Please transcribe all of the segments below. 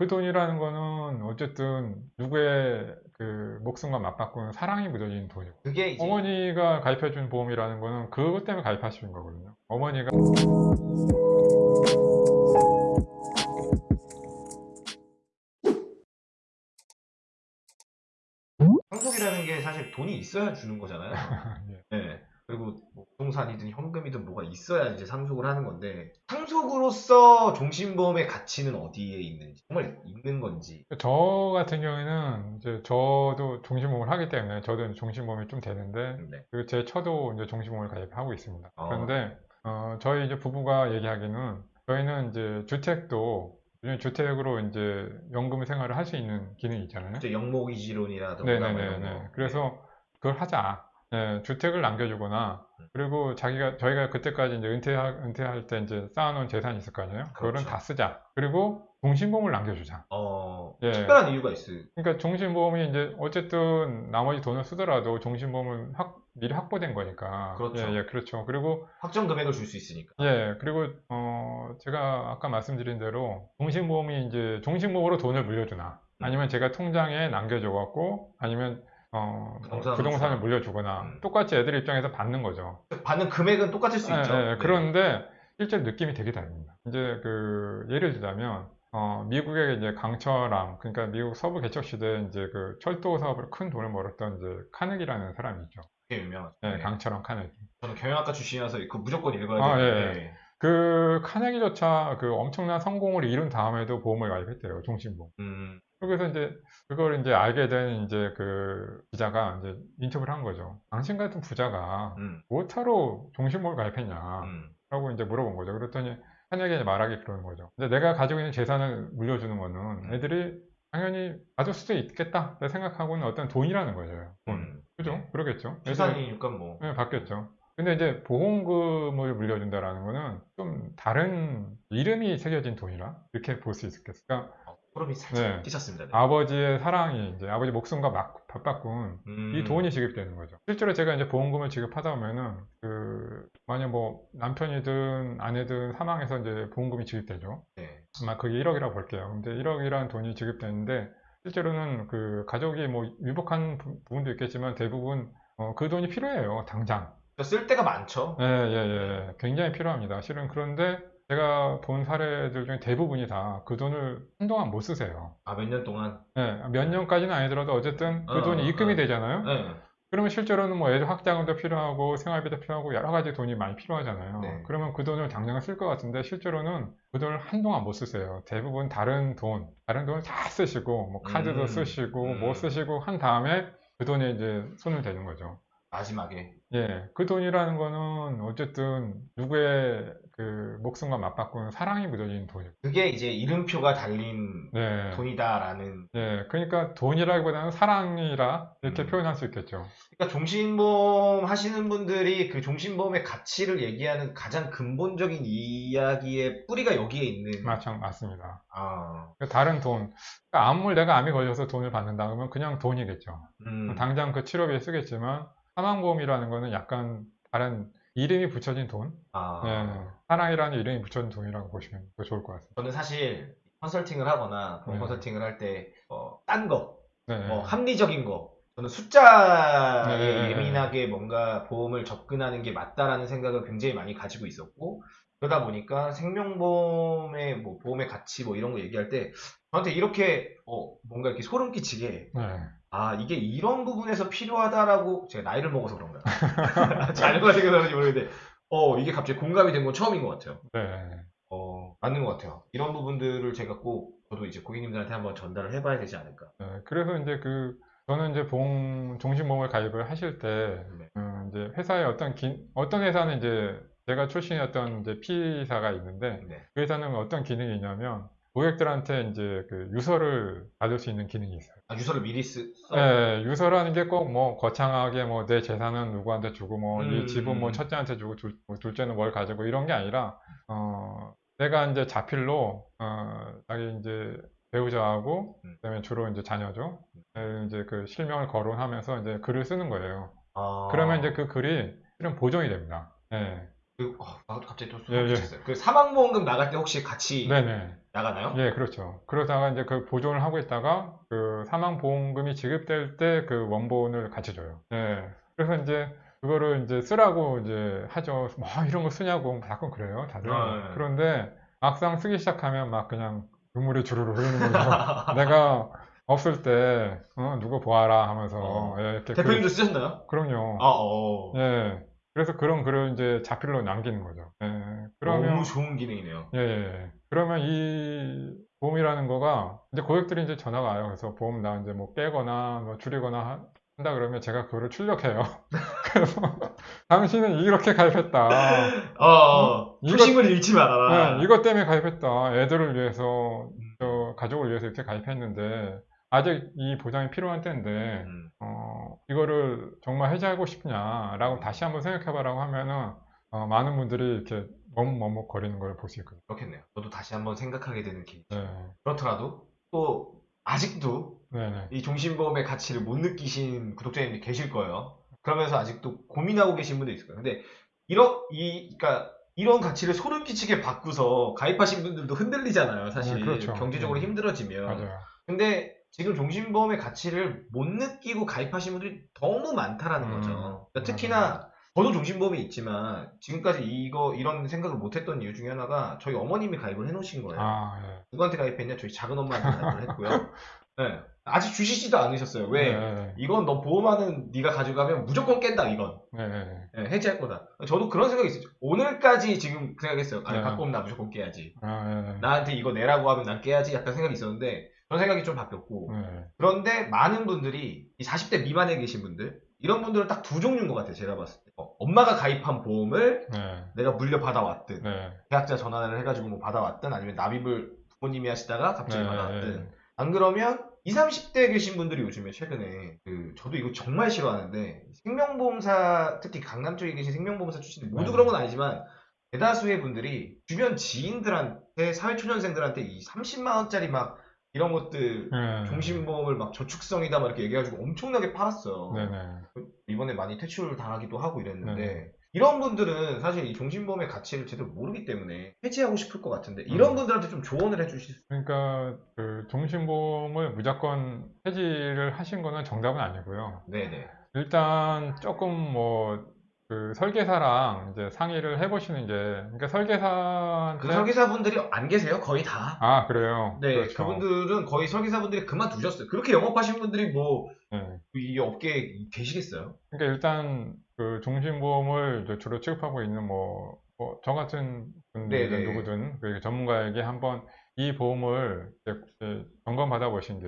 그 돈이라는 거는 어쨌든 누구의 그 목숨과 맞바꾸는 사랑이 묻어진 돈이고 그게 이제 어머니가 가입해준 보험이라는 거는 그것 때문에 가입하시는 거거든요. 어머니가 상속이라는 게 사실 돈이 있어야 주는 거잖아요. 예. 네. 부동산이든 현금이든 뭐가 있어야 이제 상속을 하는 건데 상속으로서 종신보험의 가치는 어디에 있는지 정말 있는 건지 저 같은 경우에는 이제 저도 종신보험을 하기 때문에 저도 종신보험이 좀 되는데 네. 그리고 제 처도 이제 종신보험을 가입하고 있습니다. 어. 그런데 어, 저희 이제 부부가 얘기하기는 저희는 이제 주택도 요즘 주택으로 이제 연금 생활을 할 수 있는 기능이 있잖아요. 영목이지론이라든가 뭐. 거. 그래서 그걸 하자. 예, 주택을 남겨주거나 음. 그리고 자기가 저희가 그때까지 이제 은퇴할 은퇴할 때 이제 쌓아놓은 재산이 있을 거 아니에요. 그거는 그렇죠. 다 쓰자. 그리고 종신보험을 남겨주자. 어, 예. 특별한 이유가 있어요. 그러니까 종신보험이 이제 어쨌든 나머지 돈을 쓰더라도 종신보험은 확, 미리 확보된 거니까. 그렇죠. 예, 예, 그렇죠. 그리고 확정 금액을 줄 수 있으니까. 예, 그리고 어, 제가 아까 말씀드린 대로 종신보험이 이제 종신보험으로 돈을 물려주나 음. 아니면 제가 통장에 남겨줘 갖고 아니면 어, 부동산을. 물려주거나 음. 똑같이 애들 입장에서 받는 거죠. 받는 금액은 똑같을 수 예, 있죠. 예, 네. 그런데 실제 느낌이 되게 다릅니다. 이제 그 예를 들자면 어, 미국의 이제 강철암 그러니까 미국 서부 개척 시대에 이제 그 철도 사업으로 큰 돈을 벌었던 이제 카네기라는 사람이 있죠. 되게 유명하죠. 예, 네. 강철암 카네기. 저는 경영학과 출신이라서 그 무조건 읽어야 아, 되는데 그 카네기조차 그 엄청난 성공을 이룬 다음에도 보험을 가입했대요. 종신보험. 음, 그래서 이제 그걸 이제 알게 된 이제 그 기자가 이제 인터뷰를 한 거죠. 당신 같은 부자가 음, 뭐하러 종신보험을 가입했냐? 음. 라고 이제 물어본 거죠. 그랬더니 한에게 말하기 그러는 거죠. 근데 내가 가지고 있는 재산을 물려주는 거는 애들이 당연히 받을 수도 있겠다 생각하고는 어떤 돈이라는 거죠. 돈. 음. 그죠? 그러겠죠. 애들이 재산이니까 뭐. 네, 받겠죠. 근데 이제 보험금을 물려준다라는 거는 좀 다른 이름이 새겨진 돈이라 이렇게 볼 수 있겠어요. 그러니까 어, 소름이 살짝 네. 끼쳤습니다. 네. 아버지의 사랑이 이제 아버지 목숨과 막 맞바꾼 음, 이 돈이 지급되는 거죠. 실제로 제가 이제 보험금을 지급하다 보면은 그 만약 뭐 남편이든 아내든 사망해서 이제 보험금이 지급되죠. 네. 아마 그게 1억이라고 볼게요. 근데 1억이라는 돈이 지급되는데 실제로는 그 가족이 뭐 위복한 부- 부분도 있겠지만 대부분 어, 그 돈이 필요해요. 당장. 그러니까 쓸 데가 많죠. 예, 예, 예. 굉장히 필요합니다. 실은 그런데 제가 본 사례들 중에 대부분이 다 그 돈을 한동안 못 쓰세요. 아, 몇 년 동안. 예, 몇 년까지는 아니더라도 어쨌든 그 어, 돈이 어, 입금이 어. 되잖아요. 네. 그러면 실제로는 뭐 애들 학자금도 필요하고 생활비도 필요하고 여러 가지 돈이 많이 필요하잖아요. 네. 그러면 그 돈을 당장 쓸것 같은데 실제로는 그 돈을 한동안 못 쓰세요. 대부분 다른 돈, 다른 돈을 다 쓰시고 뭐 카드도 음, 쓰시고 음. 뭐 쓰시고 한 다음에 그 돈에 이제 손을 대는 거죠. 마지막에. 예, 그 돈이라는 거는 어쨌든 누구의 그 목숨과 맞바꾸는 사랑이 묻어진 돈이고. 그게 이제 이름표가 달린 네. 돈이다라는. 예, 그러니까 돈이라기보다는 사랑이라 이렇게 음. 표현할 수 있겠죠. 그러니까 종신보험 하시는 분들이 그 종신보험의 가치를 얘기하는 가장 근본적인 이야기의 뿌리가 여기에 있는. 맞죠, 맞습니다. 아, 그 다른 돈, 그러니까 암을 내가 암이 걸려서 돈을 받는다 그러면 그냥 돈이겠죠. 음, 당장 그 치료비에 쓰겠지만 사망보험이라는 거는 약간 다른 이름이 붙여진 돈, 아. 예, 사랑이라는 이름이 붙여진 돈이라고 보시면 더 좋을 것 같습니다. 저는 사실 컨설팅을 하거나 네. 컨설팅을 할 때, 어, 딴 거, 네, 뭐 합리적인 거, 저는 숫자에 네, 네, 네. 예민하게 뭔가 보험을 접근하는 게 맞다라는 생각을 굉장히 많이 가지고 있었고, 그러다 보니까 생명보험의 뭐 보험의 가치 뭐 이런 거 얘기할 때 저한테 이렇게 어, 뭔가 이렇게 소름 끼치게 네. 아 이게 이런 부분에서 필요하다라고 제가 나이를 먹어서 그런가 잘못 생각하는지 모르겠는데 어 이게 갑자기 공감이 된 건 처음인 것 같아요. 네. 어 맞는 것 같아요. 이런 부분들을 제가 꼭 저도 이제 고객님들한테 한번 전달을 해봐야 되지 않을까. 네, 그래서 이제 그 저는 이제 보험 종신보험을 가입을 하실 때 네. 음, 이제 회사의 어떤 기, 어떤 회사는 이제 제가 출신이었던 이제 P사가 있는데 네. 그 회사는 어떤 기능이 있냐면 고객들한테 이제 그 유서를 받을 수 있는 기능이 있어요. 아, 유서를 미리 쓰. 써? 네, 유서라는 게 꼭 뭐 거창하게 뭐 내 재산은 누구한테 주고 뭐이 음. 집은 뭐 첫째한테 주고 둘, 뭐 둘째는 뭘 가지고 이런 게 아니라 어 내가 이제 자필로 어 자기 이제 배우자하고 음. 그다음에 주로 이제 자녀죠. 에, 이제 그 실명을 거론하면서 이제 글을 쓰는 거예요. 아, 그러면 이제 그 글이 실은 보존이 됩니다. 네. 그, 어, 갑자기 또 예, 소름 예. 끼쳤어요. 그 사망보험금 나갈 때 혹시 같이 네네. 나가나요? 예, 그렇죠. 그러다가 이제 그 보존을 하고 있다가 그 사망보험금이 지급될 때 그 원본을 같이 줘요. 예. 그래서 이제 그거를 이제 쓰라고 이제 하죠. 뭐 이런 거 쓰냐고 가끔 그래요, 다들. 아, 예. 그런데 막상 쓰기 시작하면 막 그냥 눈물이 주르르 흐르는 거죠. 내가 없을 때 어, 누구 보아라 하면서 어. 예, 이렇게 대표님도 쓰셨나요? 그, 럼요 아, 어. 예. 그래서 그런 글을 이제 자필로 남기는 거죠. 예. 그러면 너무 좋은 기능이네요. 예, 예, 예. 그러면 이 보험이라는 거가 이제 고객들이 이제 전화가 와요. 그래서 보험 나 이제 뭐 깨거나 뭐 줄이거나 하- 한다 그러면 제가 그거를 출력해요. 그래서 당신은 이렇게 가입했다. 어, 어. 초심을 잃지 말아라. 네, 이것 때문에 가입했다. 애들을 위해서, 음. 저 가족을 위해서 이렇게 가입했는데 아직 이 보장이 필요한 때인데 음. 어, 이거를 정말 해지하고 싶냐라고 다시 한번 생각해봐라고 하면은 어, 많은 분들이 이렇게 머뭇머뭇 거리는 걸 볼 수 있거든요. 그렇겠네요. 저도 다시 한번 생각하게 되는 계기. 네, 그렇더라도 또 아직도 네, 네. 이 종신보험의 가치를 못 느끼신 구독자님들이 계실 거예요. 그러면서 아직도 고민하고 계신 분도 있을 거예요. 근데 이런 이 그러니까 이런 가치를 소름 끼치게 바꾸서 가입하신 분들도 흔들리잖아요. 사실 네, 그렇죠. 경제적으로 네. 힘들어지면. 맞아요. 근데 지금 종신보험의 가치를 못 느끼고 가입하신 분들이 너무 많다라는 음, 거죠. 그러니까 특히나 저도 종신보험이 있지만 지금까지 이거 이런 생각을 못했던 이유 중에 하나가 저희 어머님이 가입을 해놓으신 거예요. 아, 예. 누구한테 가입했냐? 저희 작은 엄마한테 가입을 했고요. 네. 아직 주시지도 않으셨어요. 왜? 네, 이건 너 보험하는 네가 가져가면 무조건 깬다 이건 네, 네. 네, 해지할 거다. 저도 그런 생각이 있었죠. 오늘까지 지금 그 생각했어요. 아니 네. 갖고 오면 나 무조건 깨야지. 아, 네, 나한테 이거 내라고 하면 난 깨야지. 약간 생각이 있었는데 그런 생각이 좀 바뀌었고 네. 그런데 많은 분들이 이 40대 미만에 계신 분들 이런 분들은 딱 두 종류인 것 같아요. 제가 봤을 때 어, 엄마가 가입한 보험을 네, 내가 물려 받아왔든 네. 계약자 전화를 해가지고 뭐 받아왔든 아니면 납입을 부모님이 하시다가 갑자기 네, 받아왔든 네. 안 그러면 20, 30대 계신 분들이 요즘에 최근에 그 저도 이거 정말 싫어하는데 생명보험사 특히 강남 쪽에 계신 생명보험사 출신들 모두 네. 그런 건 아니지만 대다수의 분들이 주변 지인들한테 사회초년생들한테 이 30만 원짜리 막 이런 것들 네. 종신보험을 막 저축성이다 막 이렇게 얘기해가지고 엄청나게 팔았어요. 네, 네. 이번에 많이 퇴출 당하기도 하고 이랬는데 네. 이런 분들은 사실 이 종신보험의 가치를 제대로 모르기 때문에 해지하고 싶을 것 같은데 이런 음. 분들한테 좀 조언을 해주실 수 그러니까 그 종신보험을 무조건 해지를 하신 거는 정답은 아니고요. 네네 일단 조금 뭐 그 설계사랑 이제 상의를 해보시는 게 그러니까 설계사한테 그 설계사분들이 안 계세요 거의 다 아 그래요. 네, 그렇죠. 그분들은 거의 설계사분들이 그만두셨어요. 그렇게 영업하신 분들이 뭐, 네. 이 업계에 계시겠어요? 그러니까 일단 그 종신보험을 주로 취급하고 있는 뭐, 뭐 저 같은 분들이든 네네. 누구든 그 전문가에게 한번 이 보험을 이제 이제 점검 받아 보신 게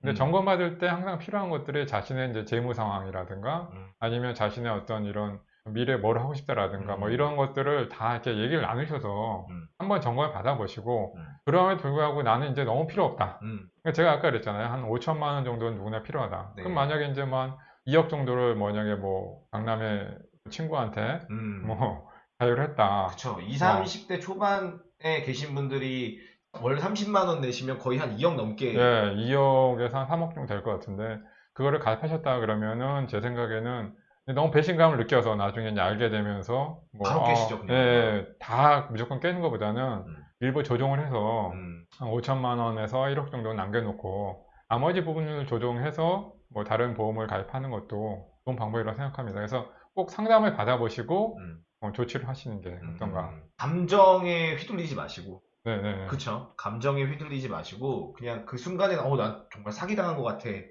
근데 음. 점검받을 때 항상 필요한 것들이 자신의 이제 재무 상황이라든가 음. 아니면 자신의 어떤 이런 미래에 뭘 하고 싶다라든가 뭐 음. 이런 것들을 다 이렇게 얘기를 나누셔서 음. 한번 점검을 받아보시고 음. 그럼에도 불구하고 나는 이제 너무 필요 없다. 음. 그러니까 제가 아까 그랬잖아요. 한 5천만 원 정도는 누구나 필요하다. 네. 그럼 만약에 이제 뭐한 2억 정도를 만약에 뭐 강남의 친구한테 음. 뭐 자유를 했다. 그쵸. 20, 30대 초반에 계신 분들이 월 30만 원 내시면 거의 한 2억 넘게. 예, 2억에서 한 3억 정도 될 것 같은데 그거를 가입하셨다 그러면은 제 생각에는 너무 배신감을 느껴서 나중에 이제 알게 되면서 뭐 바로 깨시죠, 어, 그냥. 예, 다 무조건 깨는 것보다는 음. 일부 조정을 해서 음. 한 5천만 원에서 1억 정도 남겨놓고 나머지 부분을 조정해서 뭐 다른 보험을 가입하는 것도 좋은 방법이라고 생각합니다. 그래서 꼭 상담을 받아보시고 음. 어, 조치를 하시는 게 어떤가. 음. 감정에 휘둘리지 마시고. 네네. 그쵸. 감정에 휘둘리지 마시고, 그냥 그 순간에, 어, 난 정말 사기당한 것 같아. 네.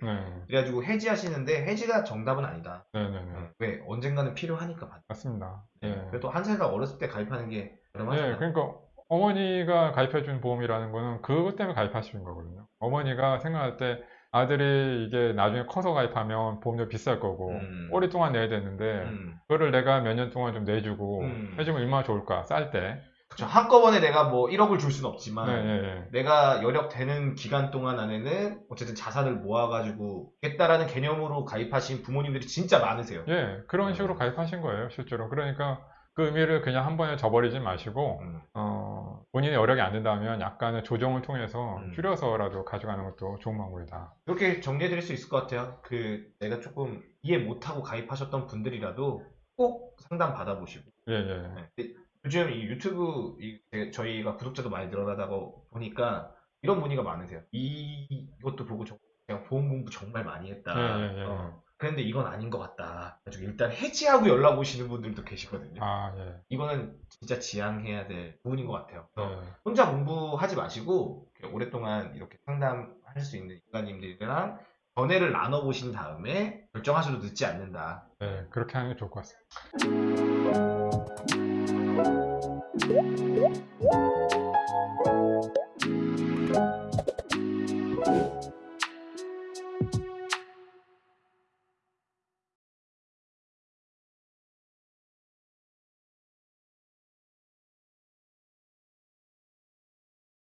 그래가지고 해지하시는데, 해지가 정답은 아니다. 네네네. 음. 왜? 언젠가는 필요하니까 받 맞습니다. 네. 예. 그래도 한살더 어렸을 때 가입하는 게 예, 저렴하잖아요. 그러니까 어머니가 가입해준 보험이라는 거는 그것 때문에 가입하시는 거거든요. 어머니가 생각할 때 아들이 이게 나중에 커서 가입하면 보험료 비쌀 거고 음. 오랫동안 내야 되는데 음. 그거를 내가 몇 년 동안 좀 내주고 음. 해주면 얼마나 좋을까 쌀 때. 그쵸. 한꺼번에 내가 뭐 1억을 줄 수는 없지만, 네, 예, 예. 내가 여력되는 기간 동안 안에는 어쨌든 자산을 모아가지고 겠다라는 개념으로 가입하신 부모님들이 진짜 많으세요. 예, 그런 식으로 음. 가입하신 거예요, 실제로. 그러니까 그 의미를 그냥 한 번에 저버리지 마시고 음. 어, 본인의 여력이 안 된다면 약간의 조정을 통해서 음. 줄여서라도 가져가는 것도 좋은 방법이다. 이렇게 정리해드릴 수 있을 것 같아요. 그 내가 조금 이해 못하고 가입하셨던 분들이라도 꼭 상담 받아보시고 예, 예. 네. 요즘 이 유튜브 이- 제- 저희가 구독자도 많이 늘어나다고 보니까 이런 문의가 많으세요. 이, 이것도 보고 저- 그냥 보험 공부 정말 많이 했다. 예, 예, 예. 어, 그런데 이건 아닌 것 같다. 그래가지고 일단 해지하고 연락 오시는 분들도 계시거든요. 아, 예. 이거는 진짜 지양해야 될 부분인 것 같아요. 그래서 예. 혼자 공부하지 마시고 오랫동안 이렇게 상담할 수 있는 인간님들이랑 전회를 나눠보신 다음에 결정하셔도 늦지 않는다. 예, 그렇게 하는 게 좋을 것 같습니다.